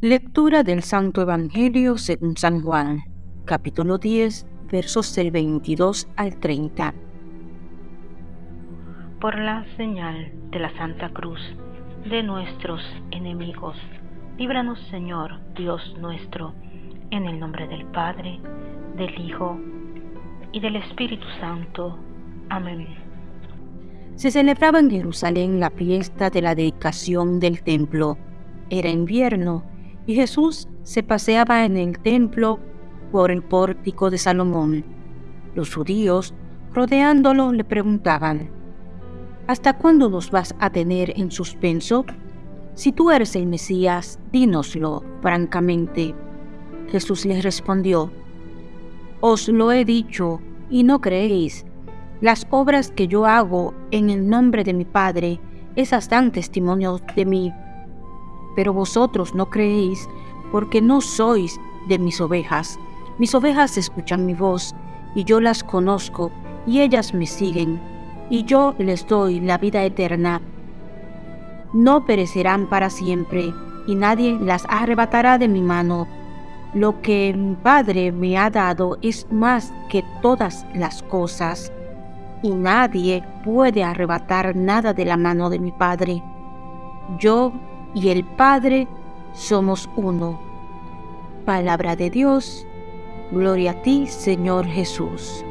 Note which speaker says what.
Speaker 1: Lectura del Santo Evangelio según San Juan, capítulo 10, versos del 22 al 30.
Speaker 2: Por la señal de la Santa Cruz de nuestros enemigos, líbranos Señor Dios nuestro, en el nombre del Padre, del Hijo y del Espíritu Santo. Amén.
Speaker 1: Se celebraba en Jerusalén la fiesta de la dedicación del templo. Era invierno y Jesús se paseaba en el templo por el pórtico de Salomón. Los judíos, rodeándolo, le preguntaban, ¿Hasta cuándo nos vas a tener en suspenso? Si tú eres el Mesías, dínoslo francamente. Jesús les respondió, Os lo he dicho y no creéis. Las obras que yo hago en el nombre de mi Padre, esas dan testimonio de mí pero vosotros no creéis porque no sois de mis ovejas. Mis ovejas escuchan mi voz, y yo las conozco, y ellas me siguen, y yo les doy la vida eterna. No perecerán para siempre, y nadie las arrebatará de mi mano. Lo que mi Padre me ha dado es más que todas las cosas, y nadie puede arrebatar nada de la mano de mi Padre. Yo y el Padre somos uno. Palabra de Dios, gloria a ti, Señor Jesús.